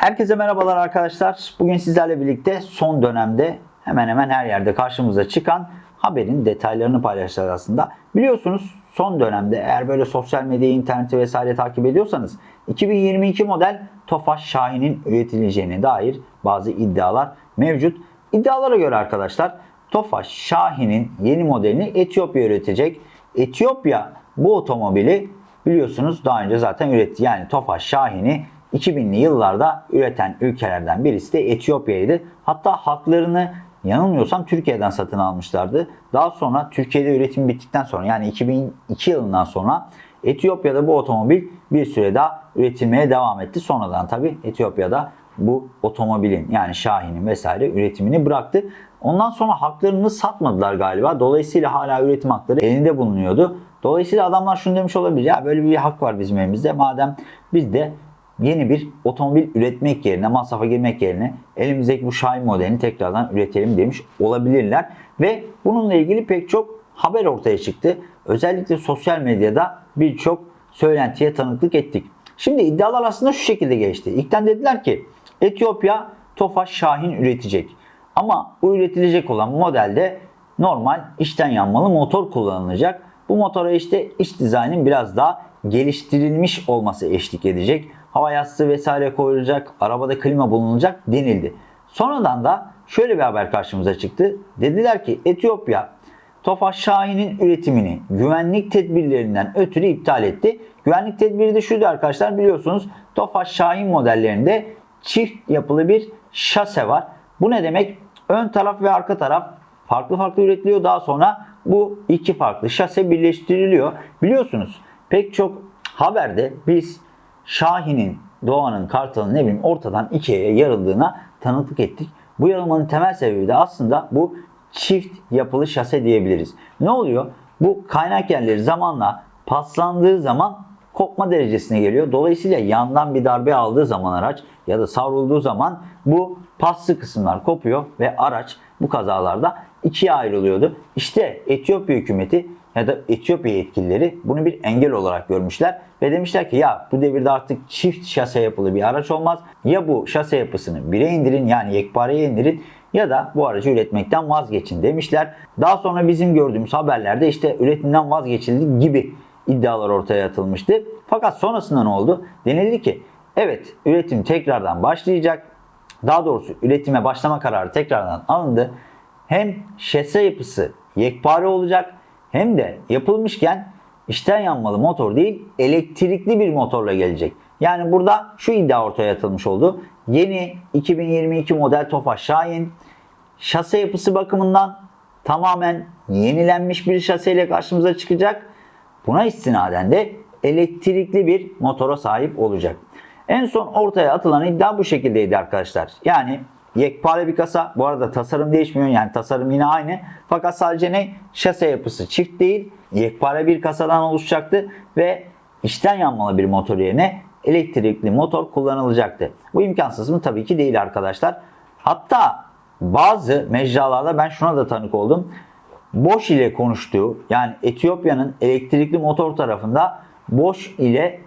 Herkese merhabalar arkadaşlar. Bugün sizlerle birlikte son dönemde hemen hemen her yerde karşımıza çıkan haberin detaylarını paylaşacağız aslında. Biliyorsunuz son dönemde eğer böyle sosyal medyayı, interneti vesaire takip ediyorsanız 2022 model Tofaş Şahin'in üretileceğine dair bazı iddialar mevcut. İddialara göre arkadaşlar Tofaş Şahin'in yeni modelini Etiyopya üretecek. Etiyopya bu otomobili biliyorsunuz daha önce zaten üretti. Yani Tofaş Şahin'i 2000'li yıllarda üreten ülkelerden birisi de Etiyopya'ydı. Hatta haklarını yanılmıyorsam Türkiye'den satın almışlardı. Daha sonra Türkiye'de üretim bittikten sonra yani 2002 yılından sonra Etiyopya'da bu otomobil bir süre daha üretilmeye devam etti. Sonradan tabi Etiyopya'da bu otomobilin yani Şahin'in vesaire üretimini bıraktı. Ondan sonra haklarını satmadılar galiba. Dolayısıyla hala üretim hakları elinde bulunuyordu. Dolayısıyla adamlar şunu demiş olabilir. Ya böyle bir hak var bizim elimizde. Madem biz de yeni bir otomobil üretmek yerine, masrafa girmek yerine elimizdeki bu Şahin modelini tekrardan üretelim demiş olabilirler. Ve bununla ilgili pek çok haber ortaya çıktı. Özellikle sosyal medyada birçok söylentiye tanıklık ettik. Şimdi iddialar aslında şu şekilde geçti. İlkten dediler ki Etiyopya Tofaş Şahin üretecek. Ama bu üretilecek olan modelde normal içten yanmalı motor kullanılacak. Bu motora işte iç dizaynın biraz daha geliştirilmiş olması eşlik edecek. Hava yastığı vesaire koyulacak, arabada klima bulunacak denildi. Sonradan da şöyle bir haber karşımıza çıktı. Dediler ki Etiyopya Tofaş Şahin'in üretimini güvenlik tedbirlerinden ötürü iptal etti. Güvenlik tedbiri de şuydu arkadaşlar biliyorsunuz Tofaş Şahin modellerinde çift yapılı bir şase var. Bu ne demek? Ön taraf ve arka taraf farklı farklı üretiliyor. Daha sonra bu iki farklı şase birleştiriliyor. Biliyorsunuz pek çok haberde biz Şahin'in, Doğan'ın, Kartal'ın ne bileyim ortadan ikiye yarıldığına tanıklık ettik. Bu yarılmanın temel sebebi de aslında bu çift yapılı şase diyebiliriz. Ne oluyor? Bu kaynak yerleri zamanla paslandığı zaman kopma derecesine geliyor. Dolayısıyla yandan bir darbe aldığı zaman araç ya da savrulduğu zaman bu paslı kısımlar kopuyor ve araç bu kazalarda ikiye ayrılıyordu. İşte Etiyopya hükümeti ya da Etiyopya yetkilileri bunu bir engel olarak görmüşler ve demişler ki ya bu devirde artık çift şase yapılı bir araç olmaz. Ya bu şase yapısını bire indirin yani yekpareye indirin ya da bu aracı üretmekten vazgeçin demişler. Daha sonra bizim gördüğümüz haberlerde işte üretimden vazgeçildi gibi iddialar ortaya atılmıştı. Fakat sonrasında ne oldu? Denildi ki evet üretim tekrardan başlayacak. Daha doğrusu üretime başlama kararı tekrardan alındı. Hem şase yapısı yekpare olacak hem de yapılmışken içten yanmalı motor değil elektrikli bir motorla gelecek. Yani burada şu iddia ortaya atılmış oldu. Yeni 2022 model Tofaş Şahin şase yapısı bakımından tamamen yenilenmiş bir şaseyle karşımıza çıkacak. Buna istinaden de elektrikli bir motora sahip olacak. En son ortaya atılan iddia bu şekildeydi arkadaşlar. Yani yekpare bir kasa. Bu arada tasarım değişmiyor. Yani tasarım yine aynı. Fakat sadece ne? Şase yapısı çift değil. Yekpare bir kasadan oluşacaktı ve içten yanmalı bir motor yerine elektrikli motor kullanılacaktı. Bu imkansız mı? Tabii ki değil arkadaşlar. Hatta bazı mecralarda ben şuna da tanık oldum. Bosch ile konuştuğu yani Etiyopya'nın elektrikli motor tarafında Bosch ile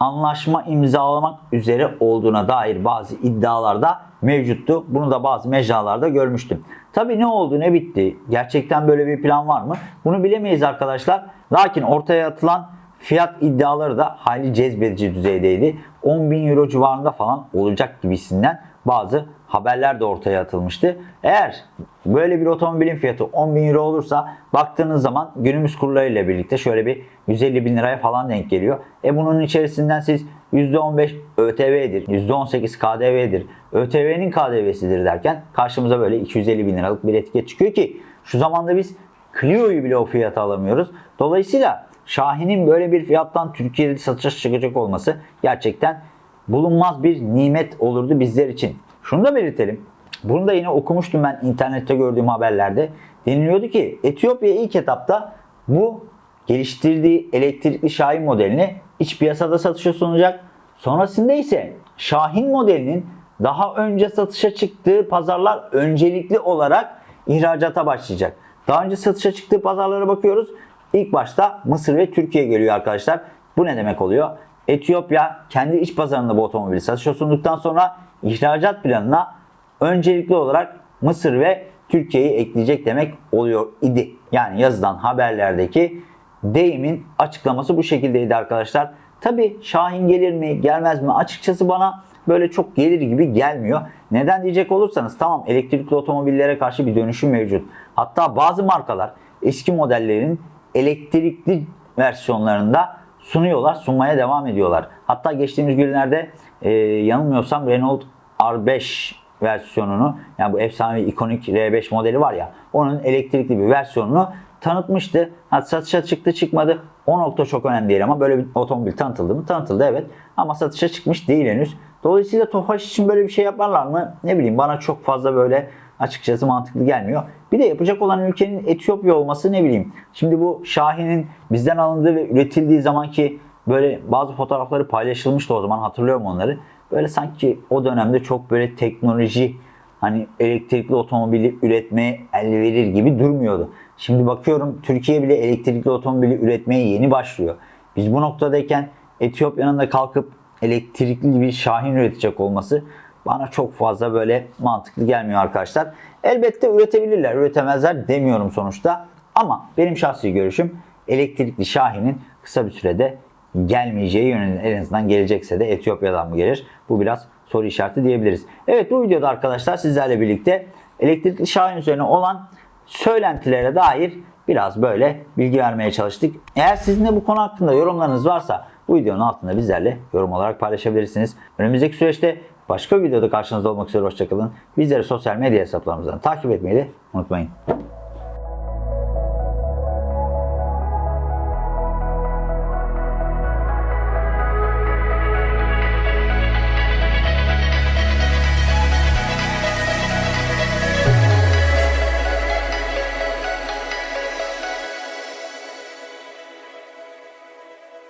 anlaşma imzalamak üzere olduğuna dair bazı iddialar da mevcuttu. Bunu da bazı mecralarda görmüştüm. Tabii ne oldu ne bitti? Gerçekten böyle bir plan var mı? Bunu bilemeyiz arkadaşlar. Lakin ortaya atılan fiyat iddiaları da hayli cezbedici düzeydeydi. 10 bin euro civarında falan olacak gibisinden bazı haberler de ortaya atılmıştı. Eğer böyle bir otomobilin fiyatı 10 bin euro olursa baktığınız zaman günümüz kurlarıyla birlikte şöyle bir 150 bin liraya falan denk geliyor. E bunun içerisinden siz %15 ÖTV'dir, %18 KDV'dir, ÖTV'nin KDV'sidir derken karşımıza böyle 250 bin liralık bir etiket çıkıyor ki şu zamanda biz Clio'yu bile o fiyata alamıyoruz. Dolayısıyla Şahin'in böyle bir fiyattan Türkiye'de satışa çıkacak olması gerçekten bulunmaz bir nimet olurdu bizler için. Şunu da belirtelim. Bunu da yine okumuştum ben internette gördüğüm haberlerde. Deniliyordu ki Etiyopya ilk etapta bu geliştirdiği elektrikli Şahin modelini iç piyasada satışa sunacak. Sonrasında ise Şahin modelinin daha önce satışa çıktığı pazarlar öncelikli olarak ihracata başlayacak. Daha önce satışa çıktığı pazarlara bakıyoruz. İlk başta Mısır ve Türkiye geliyor arkadaşlar. Bu ne demek oluyor? Etiyopya kendi iç pazarında bu otomobili satışa sunduktan sonra ihracat planına öncelikli olarak Mısır ve Türkiye'yi ekleyecek demek oluyor idi. Yani yazılan haberlerdeki deyimin açıklaması bu şekildeydi arkadaşlar. Tabi Şahin gelir mi gelmez mi açıkçası bana böyle çok gelir gibi gelmiyor. Neden diyecek olursanız tamam elektrikli otomobillere karşı bir dönüşüm mevcut. Hatta bazı markalar eski modellerin elektrikli versiyonlarında sunuyorlar, sunmaya devam ediyorlar. Hatta geçtiğimiz günlerde e, yanılmıyorsam Renault R5 versiyonunu yani bu efsane ikonik R5 modeli var ya onun elektrikli bir versiyonunu tanıtmıştı. Ha, satışa çıktı çıkmadı o nokta çok önemli değil ama böyle bir otomobil tanıtıldı mı? Tanıtıldı evet ama satışa çıkmış değil henüz. Dolayısıyla Tofaş için böyle bir şey yaparlar mı? Ne bileyim bana çok fazla böyle açıkçası mantıklı gelmiyor. Bir de yapacak olan ülkenin Etiyopya olması ne bileyim. Şimdi bu Şahin'in bizden alındığı ve üretildiği zamanki böyle bazı fotoğrafları paylaşılmıştı o zaman hatırlıyorum onları. Böyle sanki o dönemde çok böyle teknoloji hani elektrikli otomobili üretmeye el verir gibi durmuyordu. Şimdi bakıyorum Türkiye bile elektrikli otomobili üretmeye yeni başlıyor. Biz bu noktadayken Etiyopya'nın da kalkıp elektrikli bir Şahin üretecek olması bana çok fazla böyle mantıklı gelmiyor arkadaşlar. Elbette üretebilirler, üretemezler demiyorum sonuçta. Ama benim şahsi görüşüm elektrikli Şahin'in kısa bir sürede gelmeyeceği yönünde en azından gelecekse de Etiyopya'dan mı gelir? Bu biraz soru işareti diyebiliriz. Evet bu videoda arkadaşlar sizlerle birlikte elektrikli Şahin üzerine olan söylentilere dair biraz böyle bilgi vermeye çalıştık. Eğer sizin de bu konu hakkında yorumlarınız varsa bu videonun altında bizlerle yorum olarak paylaşabilirsiniz. Önümüzdeki süreçte başka bir videoda karşınızda olmak üzere hoşçakalın. Bizleri sosyal medya hesaplarımızdan takip etmeyi de unutmayın.